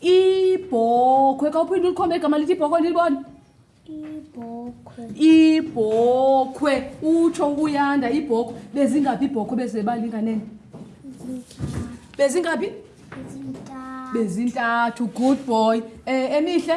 ibhokhwe kawuphinde ulikhombe igama lithi ibhokhwe lilibona ibhokhwe utsho ukuyanda ibhokhwe bezingaphi ibhokhwe bezebalinganene bezingaphi bezintathu good boy um emihle